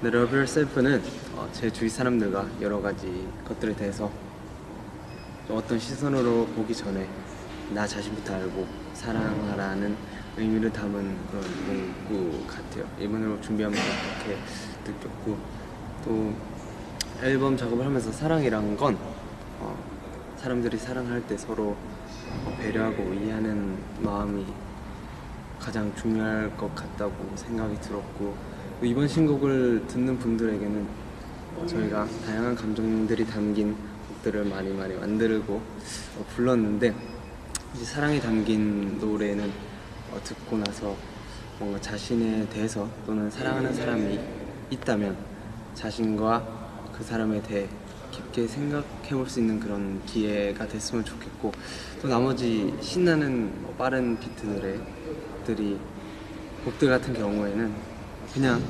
The Love Yourself는 어, 제 주위 사람들과 여러 가지 것들에 대해서 어떤 시선으로 보기 전에 나 자신부터 알고 사랑하라는 의미를 담은 그런 문구 같아요. 앨범 준비하면서 그렇게 느꼈고 또 앨범 작업을 하면서 사랑이란 건 어, 사람들이 사랑할 때 서로 배려하고 이해하는 마음이 가장 중요할 것 같다고 생각이 들었고 또 이번 신곡을 듣는 분들에게는 어, 저희가 다양한 감정들이 담긴 곡들을 많이 많이 만들고 어, 불렀는데 이제 사랑이 담긴 노래는 어, 듣고 나서 뭔가 자신에 대해서 또는 사랑하는 사람이 있다면 자신과 그 사람에 대해 깊게 생각해 볼 수 있는 그런 기회가 됐으면 좋겠고 또 나머지 신나는 뭐 빠른 비트 노래들이 곡들 같은 경우에는 그냥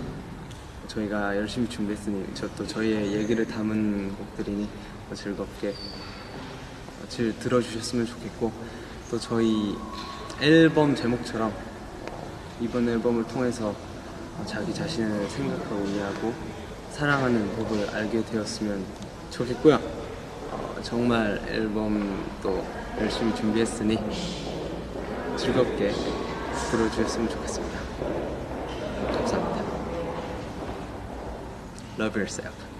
저희가 열심히 준비했으니 저또 저희의 얘기를 담은 곡들이니 뭐 즐겁게 어, 질 들어주셨으면 좋겠고 또 저희 앨범 제목처럼 이번 앨범을 통해서 어, 자기 자신을 생각하고 이해하고 사랑하는 법을 알게 되었으면 좋겠고요. 어, 정말 앨범도 열심히 준비했으니 즐겁게 들어주셨으면 좋겠습니다. Love yourself.